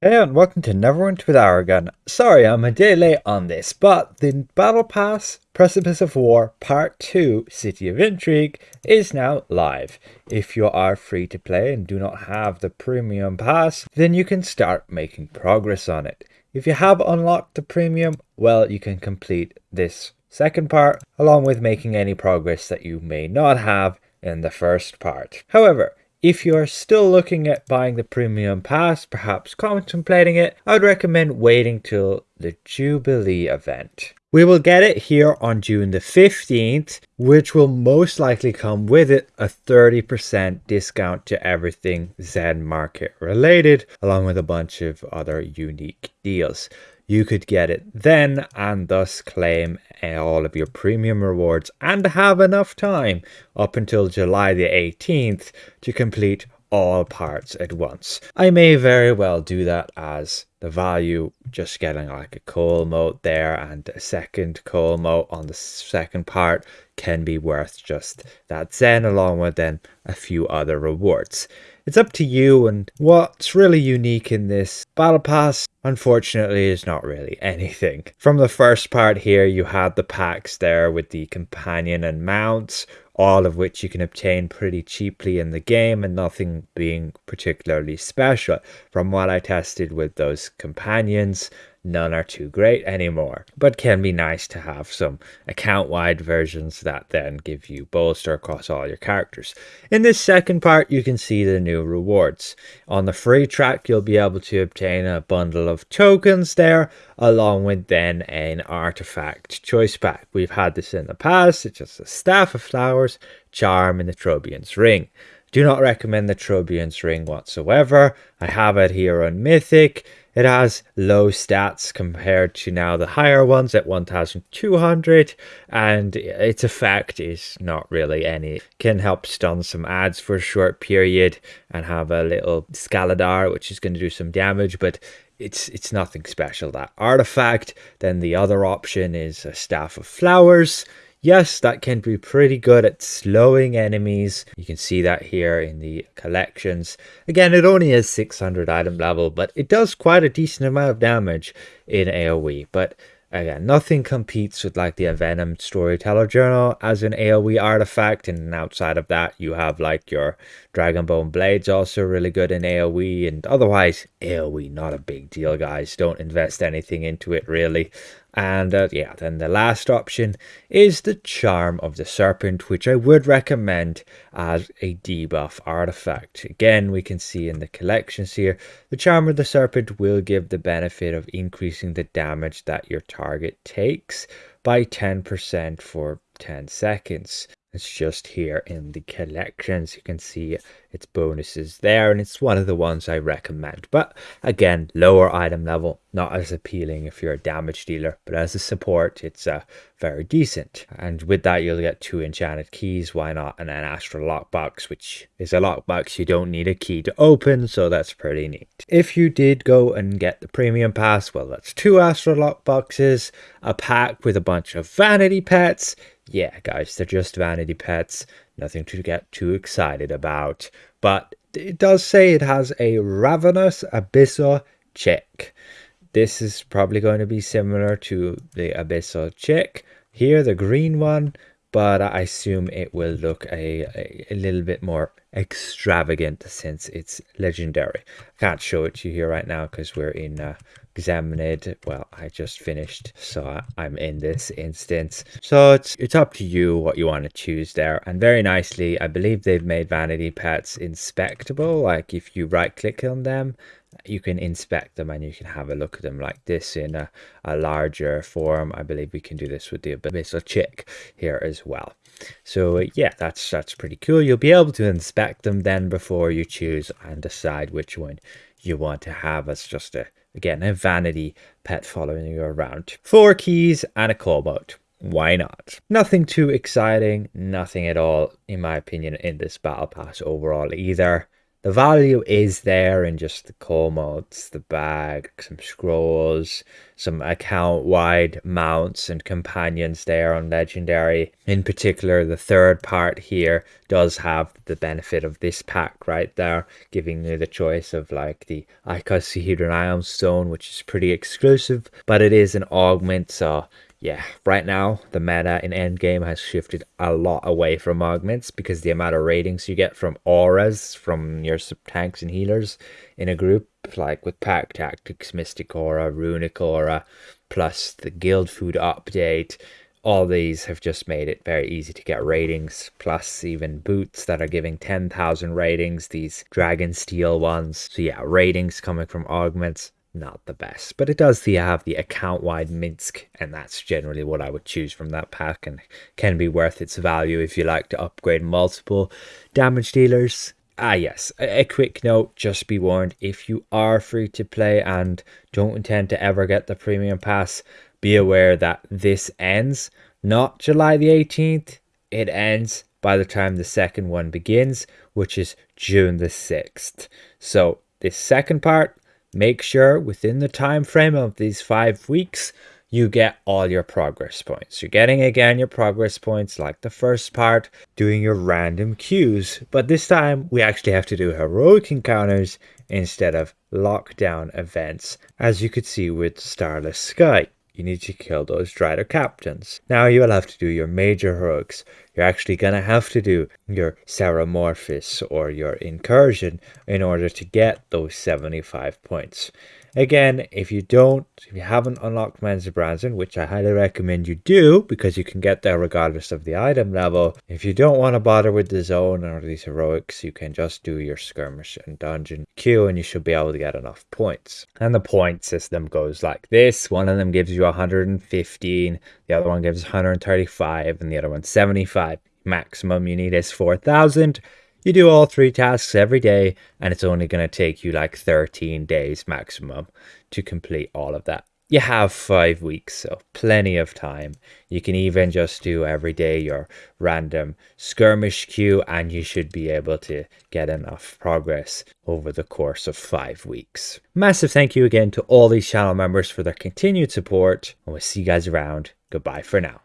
Hey and welcome to Neverwinter with Aragon. Sorry I'm a day late on this, but the Battle Pass Precipice of War Part 2 City of Intrigue is now live. If you are free to play and do not have the premium pass, then you can start making progress on it. If you have unlocked the premium, well you can complete this second part along with making any progress that you may not have in the first part. However, if you are still looking at buying the premium pass, perhaps contemplating it, I would recommend waiting till the Jubilee event. We will get it here on June the 15th, which will most likely come with it a 30% discount to everything Zen Market related, along with a bunch of other unique deals you could get it then and thus claim eh, all of your premium rewards and have enough time up until July the 18th to complete all parts at once. I may very well do that as the value just getting like a coal mote there and a second coal mote on the second part can be worth just that zen along with then a few other rewards. It's up to you and what's really unique in this battle pass unfortunately is not really anything. From the first part here you had the packs there with the companion and mounts all of which you can obtain pretty cheaply in the game and nothing being particularly special. From what I tested with those companions, none are too great anymore, but can be nice to have some account-wide versions that then give you bolster across all your characters. In this second part, you can see the new rewards. On the free track, you'll be able to obtain a bundle of tokens there, along with then an artifact choice pack. We've had this in the past, it's just a staff of flowers, charm, and the Trobriand's ring. Do not recommend the Trobriand's ring whatsoever. I have it here on Mythic. It has low stats compared to now the higher ones at 1200 and its effect is not really any. Can help stun some ads for a short period and have a little Scaladar which is going to do some damage but it's it's nothing special that artifact then the other option is a staff of flowers Yes, that can be pretty good at slowing enemies. You can see that here in the collections. Again, it only has 600 item level, but it does quite a decent amount of damage in AoE. But again, nothing competes with like the Envenomed Storyteller Journal as an AoE artifact. And outside of that, you have like your Dragonbone Blades also really good in AoE. And otherwise, AoE, not a big deal, guys. Don't invest anything into it really. And uh, yeah, then the last option is the Charm of the Serpent, which I would recommend as a debuff artifact. Again, we can see in the collections here, the Charm of the Serpent will give the benefit of increasing the damage that your target takes by 10% for 10 seconds. It's just here in the collections. You can see its bonuses there, and it's one of the ones I recommend. But again, lower item level, not as appealing if you're a damage dealer, but as a support, it's uh, very decent. And with that, you'll get two enchanted keys. Why not? And an astral lockbox, which is a lockbox you don't need a key to open, so that's pretty neat. If you did go and get the premium pass, well, that's two astral lockboxes, a pack with a bunch of vanity pets yeah, guys, they're just vanity pets. Nothing to get too excited about. But it does say it has a Ravenous Abyssal Chick. This is probably going to be similar to the Abyssal Chick. Here, the green one, but I assume it will look a, a, a, little bit more extravagant since it's legendary. I can't show it to you here right now because we're in uh, Examined. Well, I just finished, so I'm in this instance. So it's it's up to you what you want to choose there. And very nicely, I believe they've made vanity pets inspectable. Like if you right click on them, you can inspect them and you can have a look at them like this in a, a larger form. I believe we can do this with the Abyssal Chick here as well. So yeah, that's that's pretty cool. You'll be able to inspect them then before you choose and decide which one you want to have as just a Again, a vanity pet following you around. Four keys and a coal mote. Why not? Nothing too exciting, nothing at all, in my opinion, in this battle pass overall either. The value is there in just the core mods, the bag, some scrolls, some account wide mounts and companions there on Legendary. In particular, the third part here does have the benefit of this pack right there, giving you the choice of like the Icosahedron Stone, which is pretty exclusive, but it is an augment, so yeah, right now the meta in endgame has shifted a lot away from augments because the amount of ratings you get from auras from your tanks and healers in a group, like with Pack Tactics, Mystic Aura, Runic Aura, plus the Guild Food update, all these have just made it very easy to get ratings, plus even boots that are giving 10,000 ratings, these Dragon Steel ones. So yeah, ratings coming from augments not the best. But it does have the account wide Minsk, and that's generally what I would choose from that pack and can be worth its value if you like to upgrade multiple damage dealers. Ah, yes, a, a quick note just be warned if you are free to play and don't intend to ever get the premium pass, be aware that this ends not July the 18th, it ends by the time the second one begins, which is June the 6th. So, this second part Make sure within the time frame of these five weeks, you get all your progress points. You're getting again your progress points like the first part, doing your random queues. But this time we actually have to do heroic encounters instead of lockdown events, as you could see with Starless Sky you need to kill those Drider captains. Now you will have to do your major heroics. You're actually going to have to do your Ceremorphosis or your Incursion in order to get those 75 points. Again, if you don't, if you haven't unlocked Menzoberranzan, which I highly recommend you do because you can get there regardless of the item level, if you don't want to bother with the zone or these heroics, you can just do your skirmish and dungeon queue and you should be able to get enough points. And the point system goes like this. One of them gives you 115, the other one gives 135, and the other one 75. Maximum you need is 4,000. You do all three tasks every day, and it's only going to take you like 13 days maximum to complete all of that. You have five weeks, so plenty of time. You can even just do every day your random skirmish queue, and you should be able to get enough progress over the course of five weeks. Massive thank you again to all these channel members for their continued support, and we'll see you guys around. Goodbye for now.